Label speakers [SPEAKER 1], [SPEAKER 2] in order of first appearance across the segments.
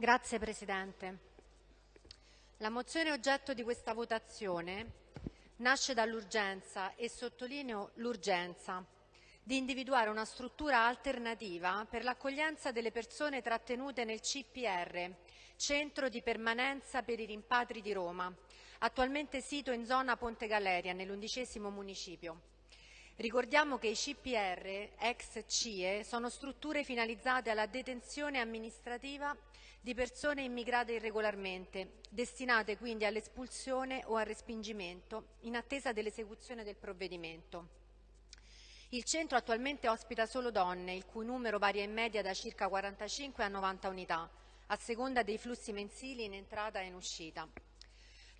[SPEAKER 1] Grazie Presidente. La mozione oggetto di questa votazione nasce dall'urgenza e sottolineo l'urgenza di individuare una struttura alternativa per l'accoglienza delle persone trattenute nel CPR, Centro di Permanenza per i Rimpatri di Roma, attualmente sito in zona Ponte Galeria, nell'undicesimo municipio. Ricordiamo che i CPR, ex CIE, sono strutture finalizzate alla detenzione amministrativa di persone immigrate irregolarmente, destinate quindi all'espulsione o al respingimento in attesa dell'esecuzione del provvedimento. Il centro attualmente ospita solo donne, il cui numero varia in media da circa 45 a 90 unità, a seconda dei flussi mensili in entrata e in uscita.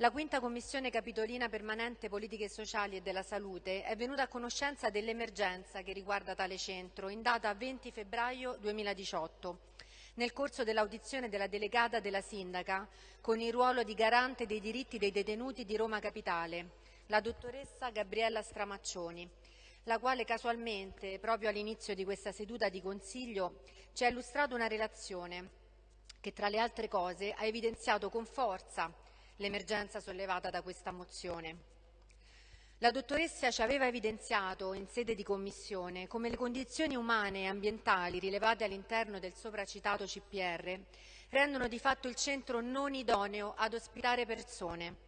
[SPEAKER 1] La quinta commissione capitolina permanente politiche sociali e della salute è venuta a conoscenza dell'emergenza che riguarda tale centro in data 20 febbraio 2018 nel corso dell'audizione della delegata della sindaca con il ruolo di garante dei diritti dei detenuti di Roma Capitale, la dottoressa Gabriella Stramaccioni, la quale casualmente, proprio all'inizio di questa seduta di Consiglio, ci ha illustrato una relazione che, tra le altre cose, ha evidenziato con forza l'emergenza sollevata da questa mozione. La dottoressa ci aveva evidenziato in sede di commissione come le condizioni umane e ambientali rilevate all'interno del sopracitato CPR rendono di fatto il centro non idoneo ad ospitare persone.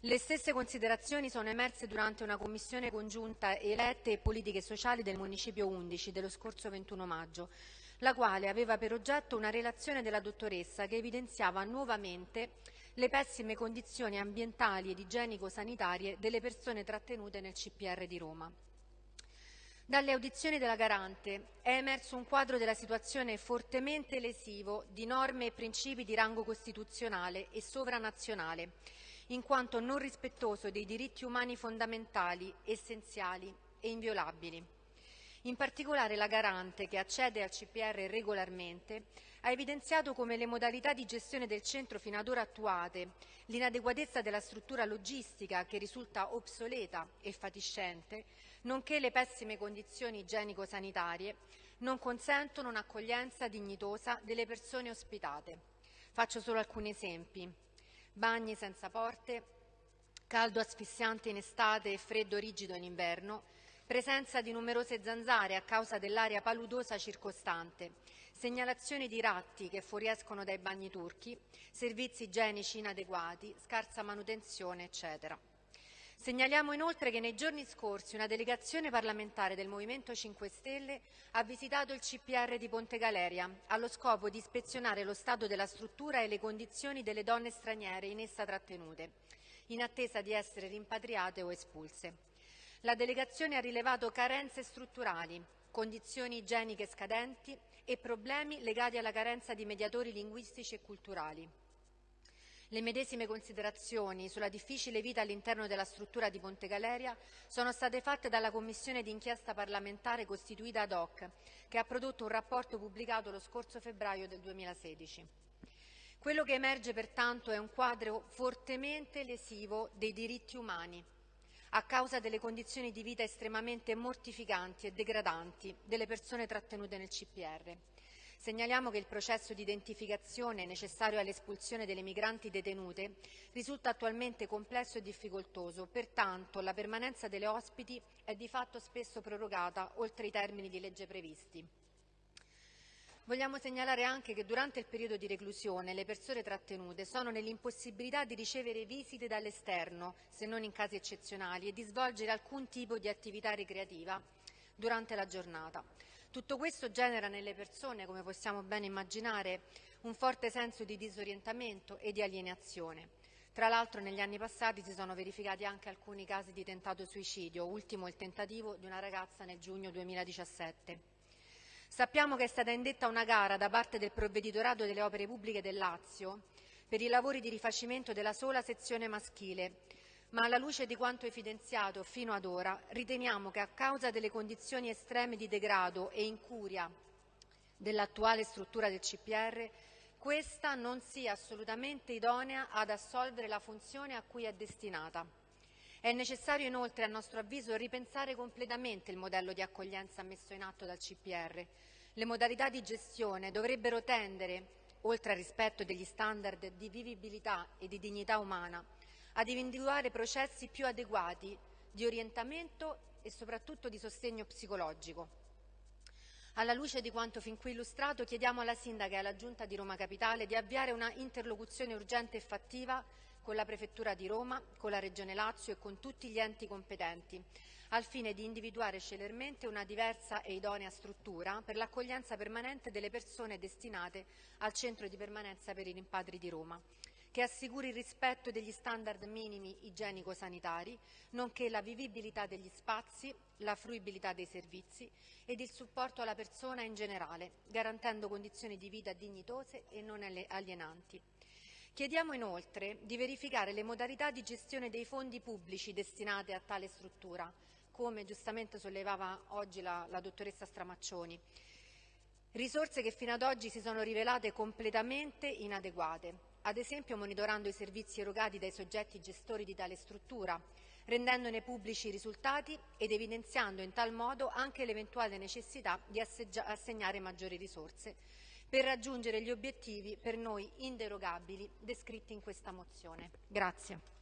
[SPEAKER 1] Le stesse considerazioni sono emerse durante una commissione congiunta elette e politiche sociali del Municipio 11 dello scorso 21 maggio, la quale aveva per oggetto una relazione della dottoressa che evidenziava nuovamente le pessime condizioni ambientali ed igienico-sanitarie delle persone trattenute nel CPR di Roma. Dalle audizioni della Garante è emerso un quadro della situazione fortemente lesivo di norme e principi di rango costituzionale e sovranazionale, in quanto non rispettoso dei diritti umani fondamentali, essenziali e inviolabili. In particolare la Garante, che accede al CPR regolarmente, ha evidenziato come le modalità di gestione del centro fino ad ora attuate, l'inadeguatezza della struttura logistica che risulta obsoleta e fatiscente, nonché le pessime condizioni igienico-sanitarie, non consentono un'accoglienza dignitosa delle persone ospitate. Faccio solo alcuni esempi. Bagni senza porte, caldo asfissiante in estate e freddo rigido in inverno, presenza di numerose zanzare a causa dell'aria paludosa circostante, segnalazioni di ratti che fuoriescono dai bagni turchi, servizi igienici inadeguati, scarsa manutenzione, eccetera. Segnaliamo inoltre che nei giorni scorsi una delegazione parlamentare del Movimento 5 Stelle ha visitato il CPR di Ponte Galeria allo scopo di ispezionare lo stato della struttura e le condizioni delle donne straniere in essa trattenute, in attesa di essere rimpatriate o espulse. La delegazione ha rilevato carenze strutturali, condizioni igieniche scadenti e problemi legati alla carenza di mediatori linguistici e culturali. Le medesime considerazioni sulla difficile vita all'interno della struttura di Ponte Galeria sono state fatte dalla Commissione d'inchiesta parlamentare costituita ad hoc, che ha prodotto un rapporto pubblicato lo scorso febbraio del 2016. Quello che emerge pertanto è un quadro fortemente lesivo dei diritti umani, a causa delle condizioni di vita estremamente mortificanti e degradanti delle persone trattenute nel CPR. Segnaliamo che il processo di identificazione necessario all'espulsione delle migranti detenute risulta attualmente complesso e difficoltoso, pertanto la permanenza delle ospiti è di fatto spesso prorogata oltre i termini di legge previsti. Vogliamo segnalare anche che durante il periodo di reclusione le persone trattenute sono nell'impossibilità di ricevere visite dall'esterno, se non in casi eccezionali, e di svolgere alcun tipo di attività ricreativa durante la giornata. Tutto questo genera nelle persone, come possiamo ben immaginare, un forte senso di disorientamento e di alienazione. Tra l'altro negli anni passati si sono verificati anche alcuni casi di tentato suicidio, ultimo il tentativo di una ragazza nel giugno 2017. Sappiamo che è stata indetta una gara da parte del Provveditorato delle Opere Pubbliche del Lazio per i lavori di rifacimento della sola sezione maschile, ma alla luce di quanto evidenziato fino ad ora riteniamo che a causa delle condizioni estreme di degrado e incuria dell'attuale struttura del CPR, questa non sia assolutamente idonea ad assolvere la funzione a cui è destinata. È necessario inoltre, a nostro avviso, ripensare completamente il modello di accoglienza messo in atto dal CPR. Le modalità di gestione dovrebbero tendere oltre al rispetto degli standard di vivibilità e di dignità umana, ad individuare processi più adeguati di orientamento e soprattutto di sostegno psicologico. Alla luce di quanto fin qui illustrato, chiediamo alla Sindaca e alla Giunta di Roma Capitale di avviare una interlocuzione urgente e fattiva con la Prefettura di Roma, con la Regione Lazio e con tutti gli enti competenti, al fine di individuare celermente una diversa e idonea struttura per l'accoglienza permanente delle persone destinate al centro di permanenza per i rimpatri di Roma che assicuri il rispetto degli standard minimi igienico-sanitari, nonché la vivibilità degli spazi, la fruibilità dei servizi ed il supporto alla persona in generale, garantendo condizioni di vita dignitose e non alienanti. Chiediamo inoltre di verificare le modalità di gestione dei fondi pubblici destinati a tale struttura, come giustamente sollevava oggi la, la dottoressa Stramaccioni. Risorse che fino ad oggi si sono rivelate completamente inadeguate, ad esempio monitorando i servizi erogati dai soggetti gestori di tale struttura, rendendone pubblici i risultati ed evidenziando in tal modo anche l'eventuale necessità di assegnare maggiori risorse per raggiungere gli obiettivi per noi inderogabili descritti in questa mozione. Grazie.